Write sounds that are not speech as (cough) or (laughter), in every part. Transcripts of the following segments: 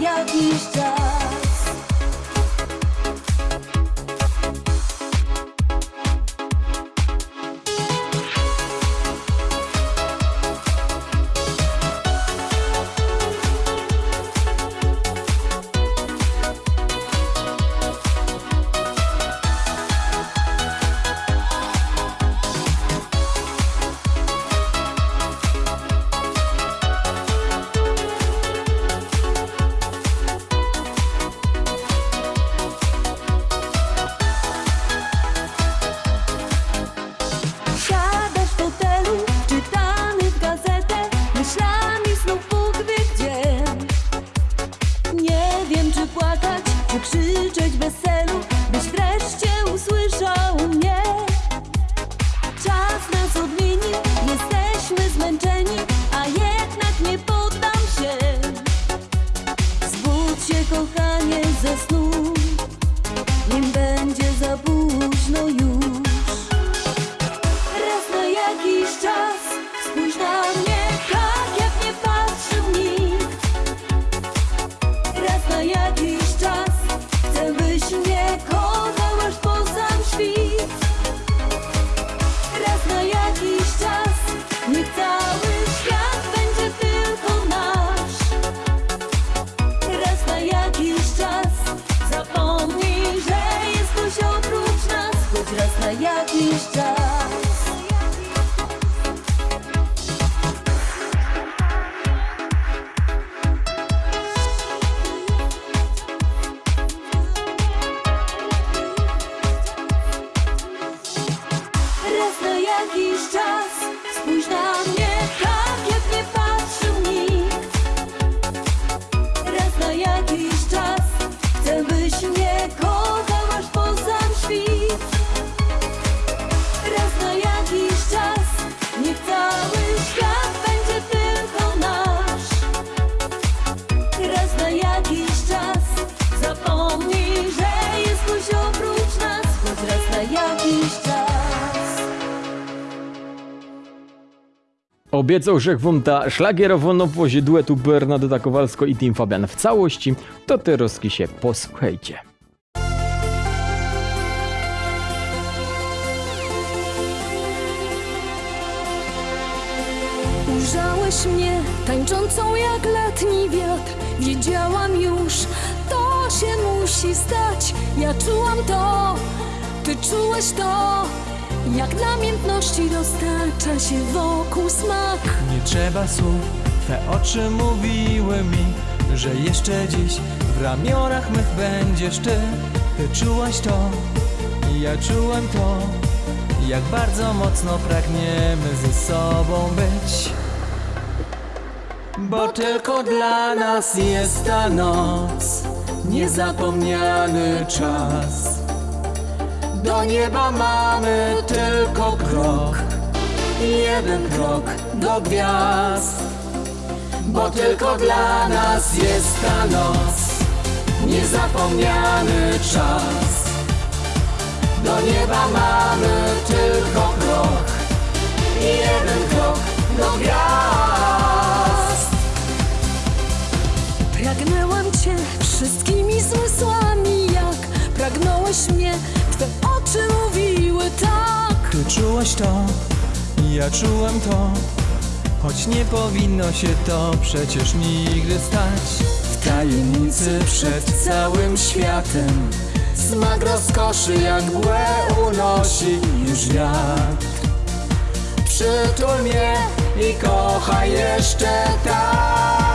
jakiś czas. by płakać, by krzyczeć bez celu, byś wreszcie jakiś czas. Obiecał Wszechwąta szlagierowo nowozie duetu Bernadetta Kowalsko i Tim Fabian w całości, to te rozki się posłuchajcie. Ujrzałeś mnie tańczącą jak letni wiatr. Wiedziałam już, to się musi stać. Ja czułam to, ty czułeś to Jak namiętności roztacza się wokół smak Nie trzeba słów, Twe oczy mówiły mi, że jeszcze dziś w ramionach mych będziesz Ty. Ty czułaś to, i ja czułem to, jak bardzo mocno pragniemy ze sobą być. Bo tylko dla nas jest ta noc, niezapomniany czas. Do nieba mamy tylko krok, jeden krok do gwiazd. Bo tylko dla nas jest ta noc, niezapomniany czas. Do nieba mamy tylko krok, jeden krok do gwiazd. Pragnęłam cię wszystkimi zmysłami Jak pragnąłeś mnie, twe oczy mówiły tak Ty czułaś to, ja czułem to, choć nie powinno się to przecież nigdy stać. W tajemnicy przed całym światem, smak rozkoszy jak mgłę unosi już wiatr. Przytul mnie i kochaj jeszcze tak.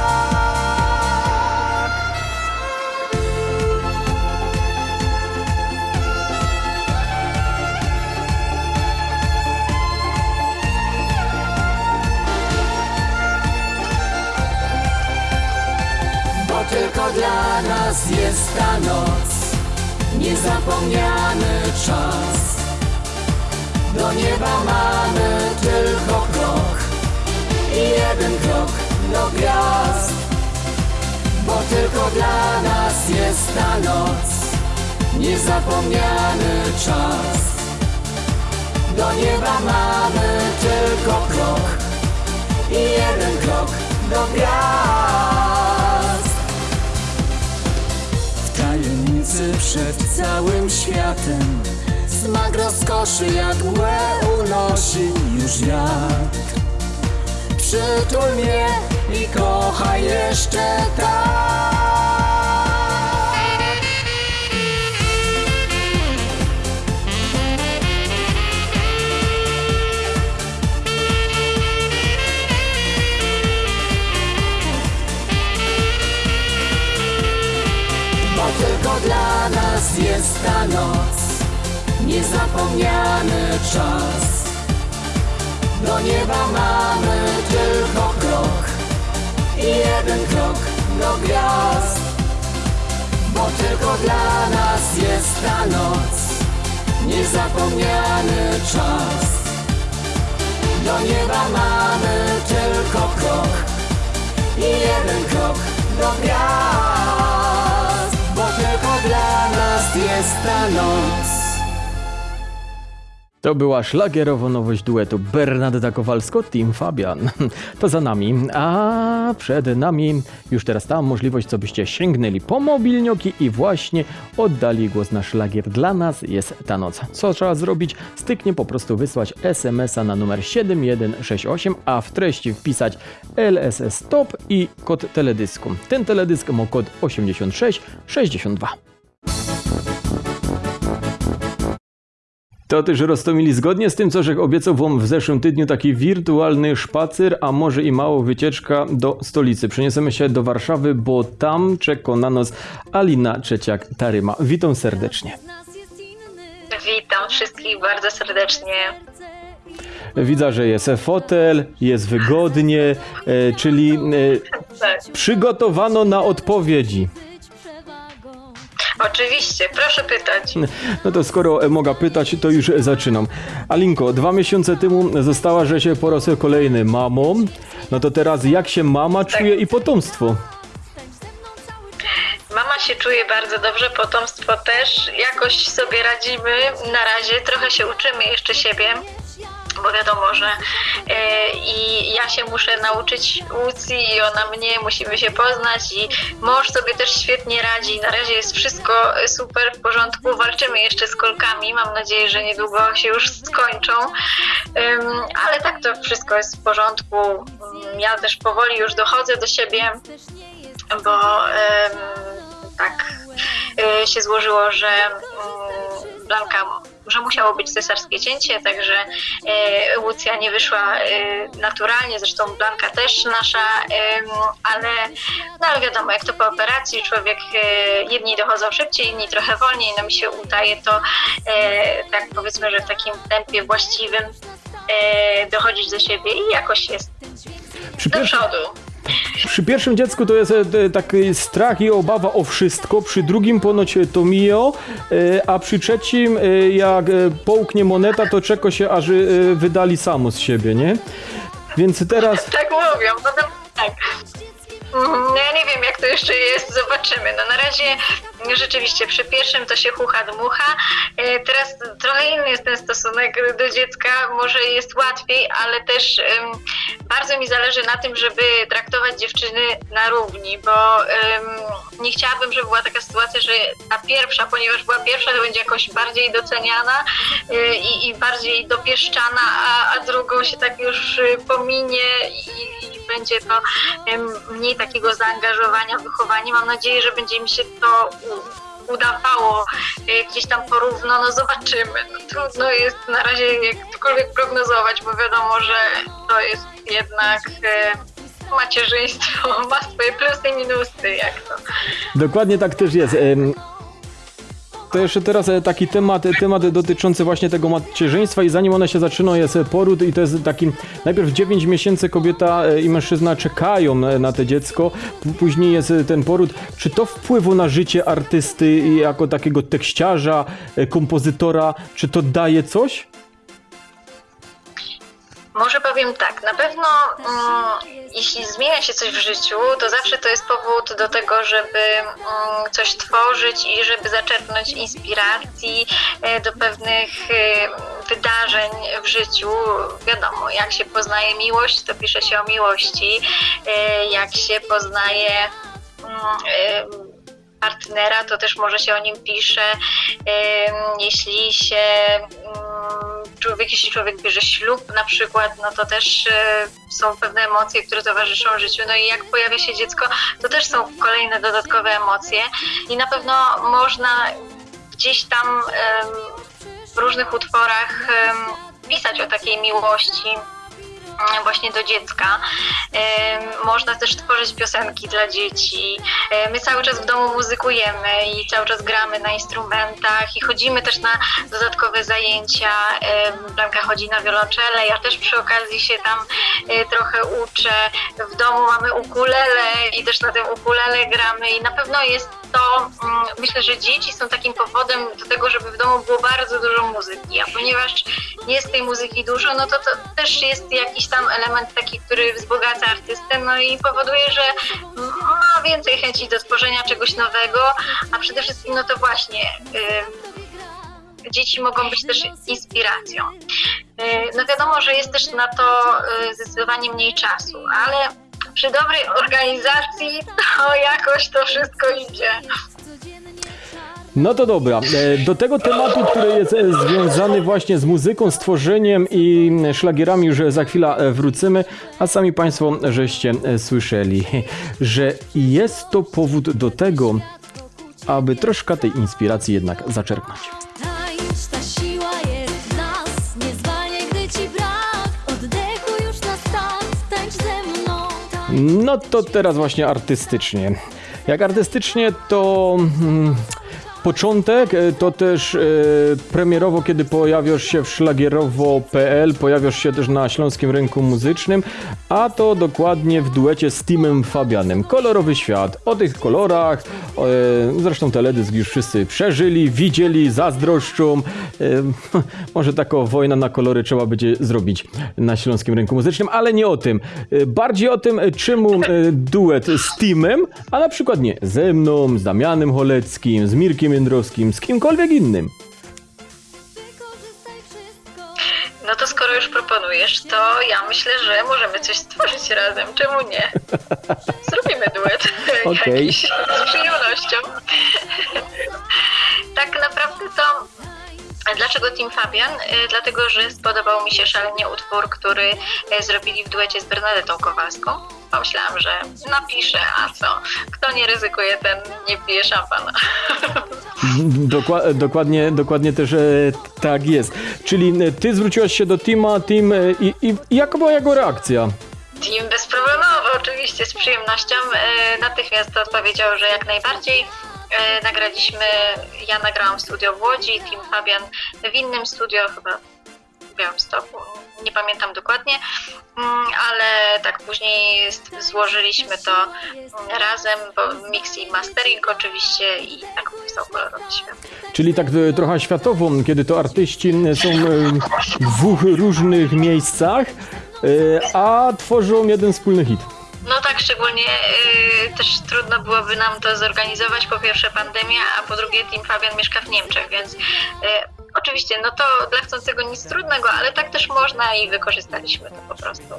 Tylko dla nas jest ta noc, niezapomniany czas. Do nieba mamy tylko krok i jeden krok do gwiazd. Bo tylko dla nas jest ta noc, niezapomniany czas. Do nieba mamy tylko krok i jeden krok do gwiazd. Tajemnicy przed całym światem. Smak rozkoszy mgłę unosi już wiatr. Przytul mnie i kochaj jeszcze tak jest ta noc. Niezapomniany czas. Do nieba mamy tylko krok I jeden krok do gwiazd. Bo tylko dla nas jest ta noc. Niezapomniany czas. Do nieba mamy tylko krok I jeden krok do gwiazd. Bo tylko dla nas jest ta noc To była szlagierowa nowość duetu Bernadetta Kowalsko, Team Fabian. (laughs) To za nami, a przed nami już teraz ta możliwość, co byście sięgnęli po mobilnioki i właśnie oddali głos na szlagier. Dla nas jest ta noc. Co trzeba zrobić? Styknie po prostu wysłać SMS-a na numer 7168, a w treści wpisać LSS Stop i kod teledysku. Ten teledysk ma kod 8662. To też Rostomili, zgodnie z tym, co Żech obiecał wam w zeszłym tygodniu, taki wirtualny szpacer, a może i mało wycieczka do stolicy. Przeniesiemy się do Warszawy, bo tam czeka na nas Alina Trzeciak-Taryma. Witam serdecznie. Witam wszystkich bardzo serdecznie. Widzę, że jest fotel, jest wygodnie, e, czyli e, Tak, przygotowano na odpowiedzi. Oczywiście, proszę pytać. No to skoro mogę pytać, to już zaczynam. Alinko, dwa miesiące temu została, że się po raz kolejny mamą. No to teraz jak się mama czuje i potomstwo? Mama się czuje bardzo dobrze, potomstwo też. Jakoś sobie radzimy na razie, trochę się uczymy jeszcze siebie. Bo wiadomo, że e, i ja się muszę nauczyć Łucji i ona mnie, musimy się poznać i mąż sobie też świetnie radzi. Na razie jest wszystko super w porządku. Walczymy jeszcze z kolkami. Mam nadzieję, że niedługo się już skończą. Ale tak to wszystko jest w porządku. Ym, Ja też powoli już dochodzę do siebie bo tak e, się złożyło, że mm, Blanka, że musiało być cesarskie cięcie, także e, Łucja nie wyszła e, naturalnie, zresztą Blanka też nasza, ale, no ale wiadomo, jak to po operacji, człowiek, e, jedni dochodzą szybciej, inni trochę wolniej, no mi się udaje to e, tak powiedzmy, że w takim tempie właściwym e, dochodzić do siebie i jakoś jest Przy, do pierwszym, przodu. Przy pierwszym dziecku to jest e, taki strach i obawa o wszystko, przy drugim ponoć to mijo, e, a przy trzecim e, jak e, połknie moneta, to czeka się, aż e, wydali samo z siebie, nie? Więc teraz... (laughs) Tak mówią, potem tak. Mhm, no Ja nie wiem, jak to jeszcze jest, zobaczymy. No na razie rzeczywiście przy pierwszym to się chucha dmucha. E, Teraz trochę inny jest ten stosunek do dziecka, może jest łatwiej, ale też em, bardzo mi zależy na tym, żeby traktować dziewczyny na równi, bo em, nie chciałabym, żeby była taka sytuacja, że ta pierwsza, ponieważ była pierwsza, to będzie jakoś bardziej doceniana e, i, i bardziej dopieszczana, a, a drugą się tak już e, pominie i, i będzie to mniej takiego zaangażowania w wychowanie. Mam nadzieję, że będzie mi się to udawało e, gdzieś tam porówno, no zobaczymy. No, trudno jest na razie jakkolwiek prognozować, bo wiadomo, że to jest jednak e, macierzyństwo, ma swoje plusy i minusy, jak to. Dokładnie tak też jest. To jeszcze teraz e, taki temat, temat dotyczący właśnie tego macierzyństwa i zanim one się zaczyną jest e, poród i to jest taki, najpierw 9 miesięcy kobieta e, i mężczyzna czekają na, to dziecko, później jest ten poród. Czy to wpływa na życie artysty jako takiego tekściarza, kompozytora, czy to daje coś? Może powiem tak, na pewno mm, jeśli zmienia się coś w życiu, to zawsze to jest powód do tego, żeby mm, coś tworzyć i żeby zaczerpnąć inspiracji e, do pewnych e, wydarzeń w życiu. Wiadomo, jak się poznaje miłość, to pisze się o miłości. E, jak się poznaje mm, e, partnera, to też może się o nim pisze. Jeśli się mm, człowiek, jeśli człowiek bierze ślub na przykład, no to też e, są pewne emocje, które towarzyszą życiu. No i jak pojawia się dziecko, to też są kolejne dodatkowe emocje i na pewno można gdzieś tam w różnych utworach pisać o takiej miłości właśnie do dziecka. Można też tworzyć piosenki dla dzieci. My cały czas w domu muzykujemy i cały czas gramy na instrumentach i chodzimy też na dodatkowe zajęcia. Blanka chodzi na wiolonczele, ja też przy okazji się tam e, trochę uczę. W domu mamy ukulele i też na tym ukulele gramy i na pewno jest to, mm, myślę, że dzieci są takim powodem do tego, żeby w domu było bardzo dużo muzyki, a ponieważ jest tej muzyki dużo, no to to też jest jakiś tam element taki, który wzbogaca artystę, no i powoduje, że ma więcej chęci do tworzenia czegoś nowego, a przede wszystkim no to właśnie y, dzieci mogą być też inspiracją. Y, No wiadomo, że jest też na to y, zdecydowanie mniej czasu, ale przy dobrej organizacji to jakoś to wszystko idzie. No to dobra. E, Do tego tematu, który jest e, związany właśnie z muzyką, z tworzeniem i szlagierami już za chwilę e, wrócimy, a sami Państwo żeście e, słyszeli, (laughs) że jest to powód do tego, aby troszkę tej inspiracji jednak zaczerpnąć. No to teraz właśnie artystycznie. Jak artystycznie to mm, początek, e, to też e, premierowo, kiedy pojawiasz się w szlagierowo.pl, pojawiasz się też na śląskim rynku muzycznym, a to dokładnie w duecie z Timem Fabianem. Kolorowy świat. O tych kolorach, e, zresztą teledysk już wszyscy przeżyli, widzieli, zazdroszczą. (laughs) Może taką wojnę na kolory trzeba będzie zrobić na śląskim rynku muzycznym, ale nie o tym. Bardziej o tym, czemu duet z Timem, a na przykład nie ze mną, z Damianem Holeckim, z Mirkiem Jędrowskim, z kimkolwiek innym. No to skoro już proponujesz, to ja myślę, że możemy coś stworzyć razem. Czemu nie? (laughs) Zrobimy duet Okej. jakiś z przyjemnością. tak naprawdę to Dlaczego Team Fabian? Y, Dlatego, że spodobał mi się szalenie utwór, który y, zrobili w duecie z Bernadetą Kowalską. Pomyślałam, że napiszę, a co? Kto nie ryzykuje, ten nie pije szampana. (laughs) Dokła- dokładnie, dokładnie też e, tak jest. Czyli e, ty zwróciłaś się do Tima, Tim e, i, i, jaka była jego reakcja? Team bezproblemowo, oczywiście, z przyjemnością. Natychmiast odpowiedział, że jak najbardziej. E, Nagraliśmy, ja nagrałam w studio w Łodzi, Team Fabian w innym studio, chyba w Białymstoku, nie pamiętam dokładnie, Mm, ale tak później złożyliśmy to razem, bo mix i mastering oczywiście i tak powstał kolorowy świat. Czyli tak e, trochę światowo, kiedy to artyści e, są w dwóch różnych miejscach, a tworzą jeden wspólny hit. No tak, szczególnie y, też trudno byłoby nam to zorganizować. Po pierwsze pandemia, a po drugie Team Fabian mieszka w Niemczech, więc y, oczywiście no to dla chcącego nic trudnego, ale tak też można i wykorzystaliśmy to po prostu.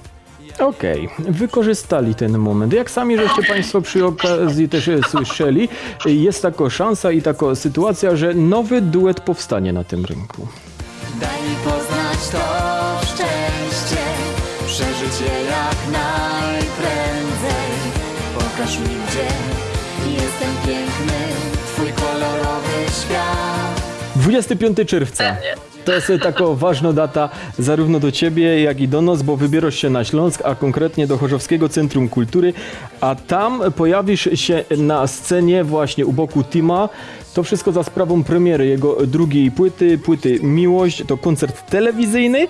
Okej, wykorzystali ten moment. Jak sami żeście Państwo przy okazji też słyszeli, jest taka szansa i taka sytuacja, że nowy duet powstanie na tym rynku. Daj mi poznać to piękny. Twój kolorowy świat 25 czerwca. To jest taka ważna data zarówno do Ciebie, jak i do nas, bo wybierasz się na Śląsk, a konkretnie do Chorzowskiego Centrum Kultury, a tam pojawisz się na scenie właśnie u boku Tima. To wszystko za sprawą premiery jego drugiej płyty, płyty Miłość. To koncert telewizyjny,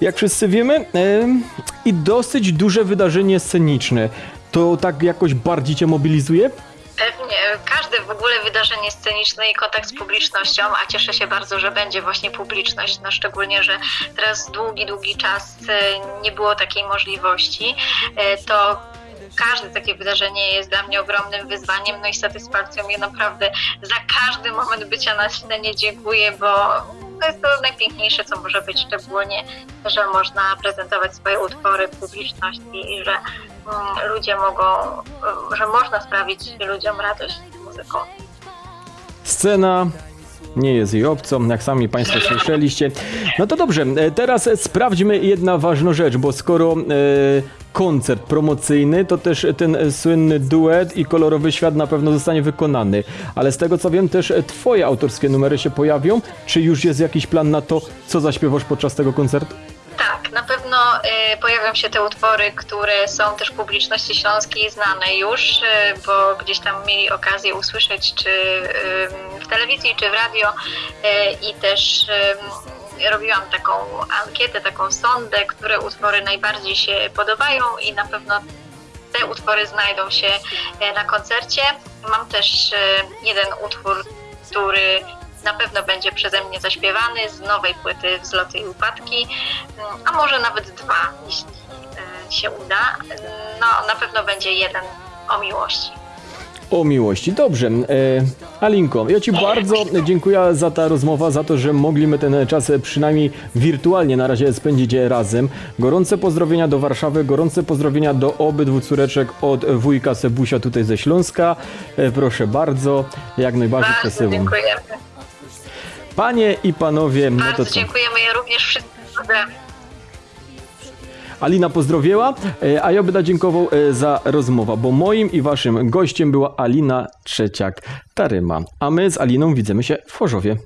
jak wszyscy wiemy, em, i dosyć duże wydarzenie sceniczne. To tak jakoś bardziej Cię mobilizuje? Pewnie, każde w ogóle wydarzenie sceniczne i kontakt z publicznością, a cieszę się bardzo, że będzie właśnie publiczność, no szczególnie, że teraz długi, długi czas e, nie było takiej możliwości, e, to każde takie wydarzenie jest dla mnie ogromnym wyzwaniem, no i satysfakcją. Ja naprawdę za każdy moment bycia na scenie dziękuję, bo to jest to najpiękniejsze, co może być, szczególnie, że można prezentować swoje utwory publiczności i że mm, ludzie mogą, że można sprawić ludziom radość muzyką. Scena nie jest jej obcą, jak sami Państwo słyszeliście. No to dobrze, e, teraz sprawdźmy jedna ważna rzecz, bo skoro e, koncert promocyjny, to też ten słynny duet i kolorowy świat na pewno zostanie wykonany. Ale z tego co wiem, też Twoje autorskie numery się pojawią. Czy już jest jakiś plan na to, co zaśpiewasz podczas tego koncertu? Tak, na pewno y, pojawią się te utwory, które są też publiczności śląskiej znane już, y, bo gdzieś tam mieli okazję usłyszeć czy y, w telewizji, czy w radio i też robiłam taką ankietę, taką sondę, które utwory najbardziej się podobają i na pewno te utwory znajdą się na koncercie. Mam też jeden utwór, który na pewno będzie przeze mnie zaśpiewany z nowej płyty Wzloty i Upadki, a może nawet dwa, jeśli e, się uda. No, na pewno będzie jeden o miłości. O miłości. Dobrze. E, Alinko, ja Ci bardzo dziękuję za ta rozmowa, za to, że mogliśmy ten czas przynajmniej wirtualnie na razie spędzić razem. Gorące pozdrowienia do Warszawy, gorące pozdrowienia do obydwu córeczek od wujka Sebusia tutaj ze Śląska. E, proszę bardzo, jak najbardziej przesyłam. dziękujemy. Panie i panowie, no to Bardzo co? dziękujemy. Ja również wszystkim. Alina pozdrowiła, e, a ja będę dziękował e, za rozmowę, bo moim i waszym gościem była Alina Trzeciak-Taryma. A my z Aliną widzimy się w Chorzowie.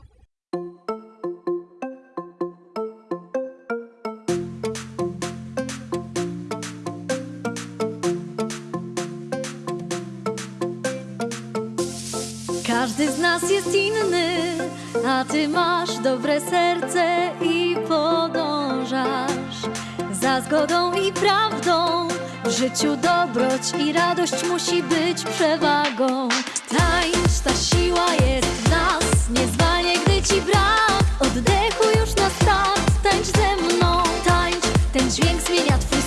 Masz dobre serce i podążasz za zgodą i prawdą. W życiu dobroć i radość musi być przewagą. Tańcz, ta siła jest w nas, nie zwalnie, gdy ci brak. Oddechu już na start, tańcz ze mną, tańcz. Ten dźwięk zmienia twój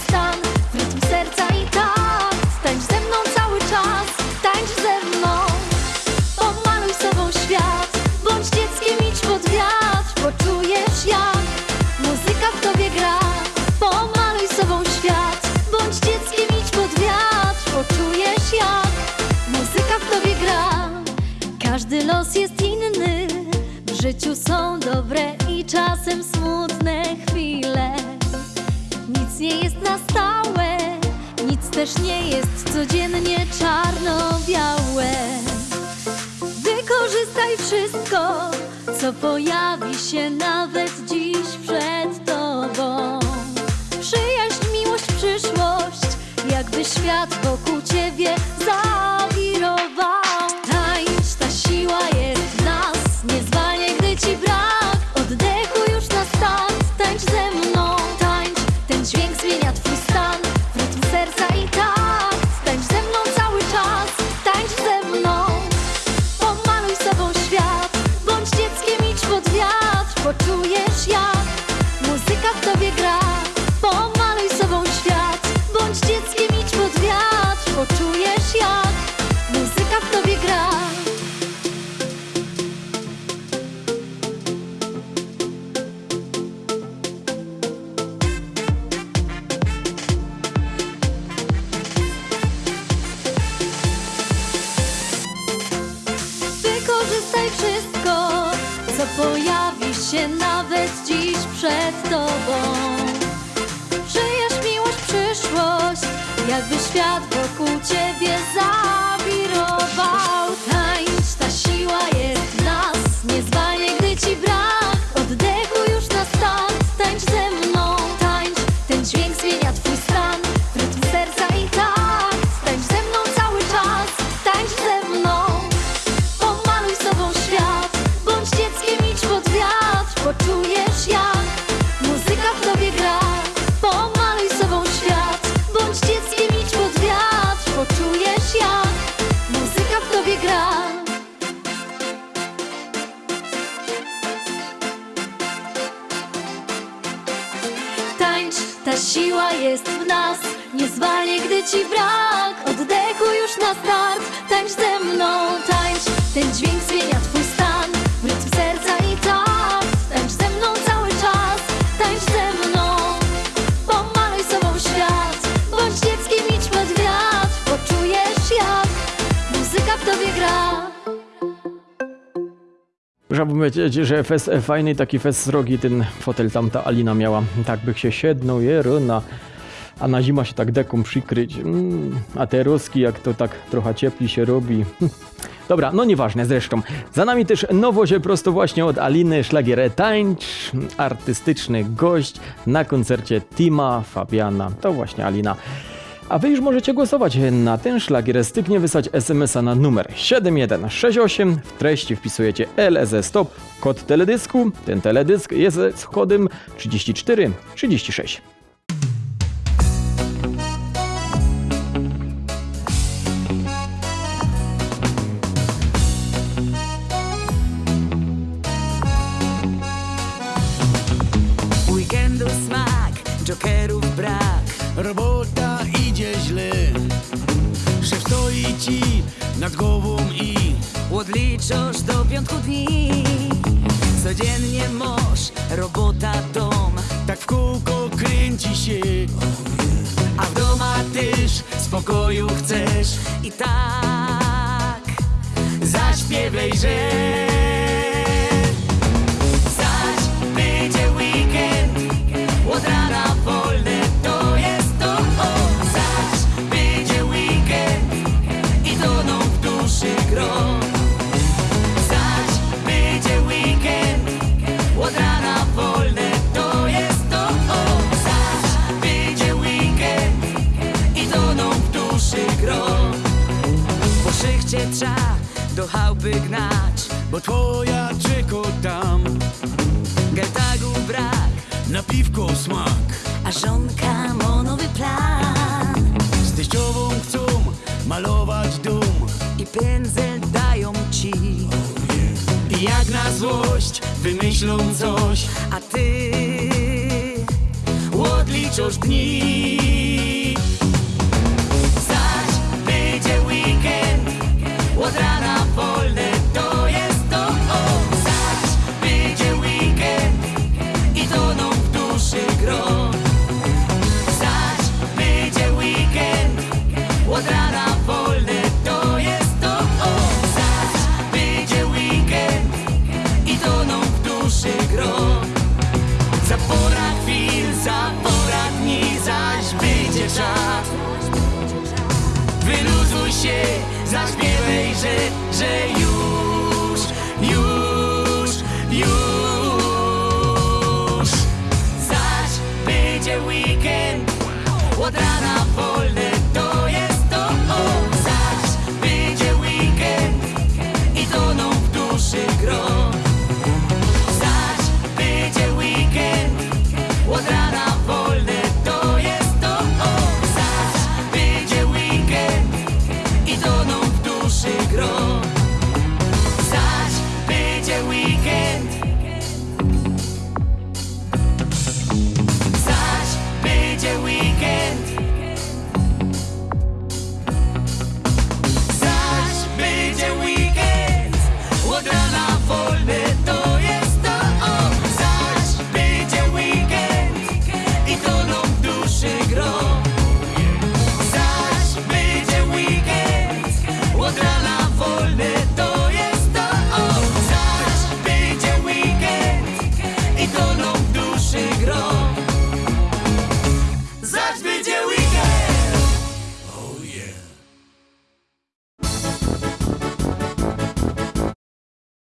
czasem smutne chwile. Nic nie jest na stałe, nic też nie jest codziennie czarno-białe. Wykorzystaj wszystko, co pojawi się nawet dziś przed tobą. Przyjaźń, miłość, przyszłość, jakby świat wokół ciebie zawirował. Yeah. Muszę powiedzieć, że fest e, fajny taki fest srogi ten fotel tamta Alina miała. Tak bych się siednął, jeruna. A na zima się tak deką przykryć. Mm, a te ruski, jak to tak trochę ciepli się robi. (laughs) Dobra, no nieważne zresztą. Za nami też nowość prosto właśnie od Aliny Szlagier Tańcz. Artystyczny gość na koncercie Tima Fabiana. To właśnie Alina. A wy już możecie głosować na ten szlagier. Styknie wysłać SMS-a na numer 7168. W treści wpisujecie LZ Stop, kod teledysku. Ten teledysk jest z kodem 3436. Weekendu stoi ci nad głową i Odliczasz do piątku dni. Codziennie mąż, robota, dom. tak w kółko kręci się. A w doma też spokoju chcesz. I tak zaśpiewaj, że Zaś będzie weekend. Od rana kochałby gnać Bo twoja czeko tam. Getagu brak Na piwko smak. A żonka monowy plan. Z teściową chcą malować dum I pędzel dają ci. Oh yeah. I jak na złość wymyślą coś. A ty odliczasz dni.